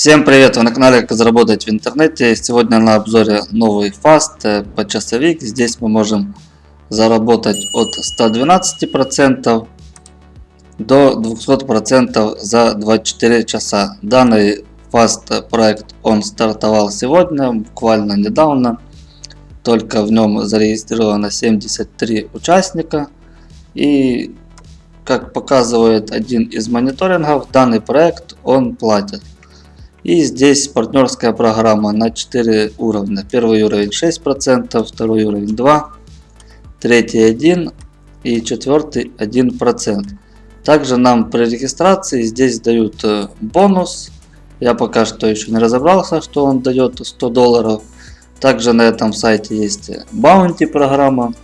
Всем привет! Вы на канале Как заработать в интернете. Сегодня на обзоре новый фаст э, по часовик. Здесь мы можем заработать от 112% до 200% за 24 часа. Данный фаст проект он стартовал сегодня, буквально недавно. Только в нем зарегистрировано 73 участника. И как показывает один из мониторингов, данный проект он платит. И здесь партнерская программа на 4 уровня. Первый уровень 6%, второй уровень 2%, третий 1% и четвертый 1%. Также нам при регистрации здесь дают э, бонус. Я пока что еще не разобрался, что он дает 100 долларов. Также на этом сайте есть баунти программа.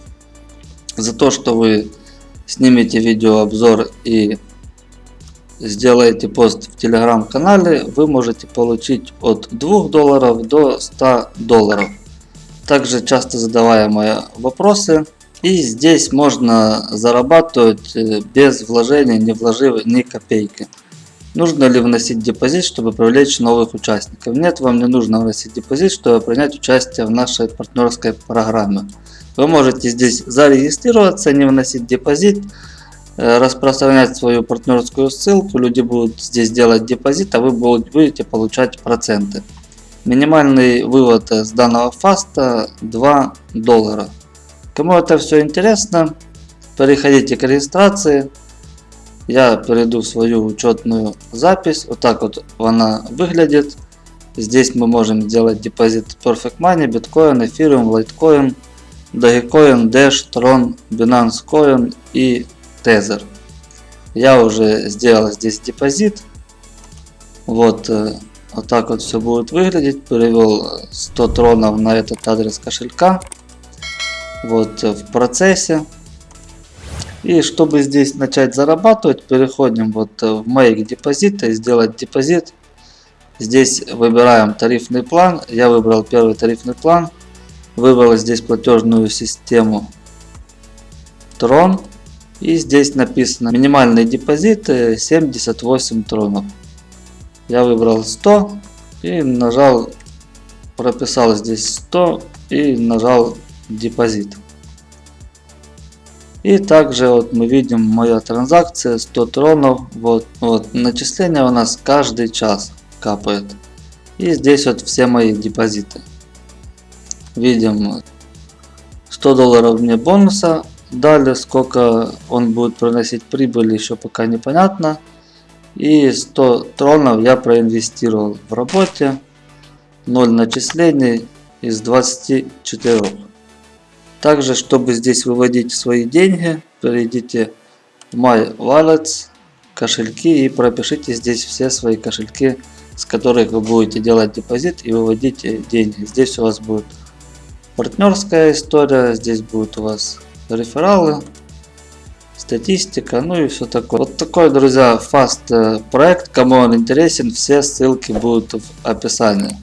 За то, что вы снимете видеообзор и сделаете пост в телеграм-канале, вы можете получить от 2 долларов до 100 долларов. Также часто задаваемые вопросы. И здесь можно зарабатывать э, без вложения, не вложив ни копейки. Нужно ли вносить депозит, чтобы привлечь новых участников? Нет, вам не нужно вносить депозит, чтобы принять участие в нашей партнерской программе. Вы можете здесь зарегистрироваться, не вносить депозит, распространять свою партнерскую ссылку, люди будут здесь делать депозит, а вы будете получать проценты. Минимальный вывод с данного фаста 2 доллара. Кому это все интересно, переходите к регистрации. Я перейду в свою учетную запись. Вот так вот она выглядит. Здесь мы можем сделать депозит Perfect Money, Bitcoin, Ethereum, Litecoin, Dogecoin, Dash, Tron, Binance Coin и тезер. Я уже сделал здесь депозит. Вот, э, вот так вот все будет выглядеть. Перевел 100 тронов на этот адрес кошелька. Вот э, в процессе. И чтобы здесь начать зарабатывать, переходим вот э, в Make депозита и сделать депозит. Здесь выбираем тарифный план. Я выбрал первый тарифный план. Выбрал здесь платежную систему Tron. И здесь написано минимальный депозит 78 тронов. Я выбрал 100 и нажал, прописал здесь 100 и нажал депозит. И также вот мы видим моя транзакция 100 тронов. Вот, вот начисление у нас каждый час капает. И здесь вот все мои депозиты. Видим 100 долларов мне бонуса Далее, сколько он будет приносить прибыль, еще пока непонятно. И 100 тронов я проинвестировал в работе. 0 начислений из 24. Также, чтобы здесь выводить свои деньги, перейдите в My Wallets, кошельки и пропишите здесь все свои кошельки, с которых вы будете делать депозит и выводить деньги. Здесь у вас будет партнерская история, здесь будет у вас рефералы, статистика, ну и все такое. Вот такой, друзья, фаст э, проект. Кому он интересен, все ссылки будут в описании.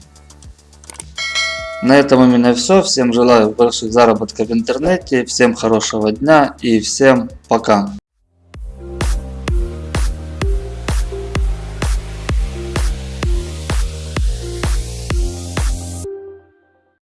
На этом у меня все. Всем желаю больших заработков в интернете, всем хорошего дня и всем пока.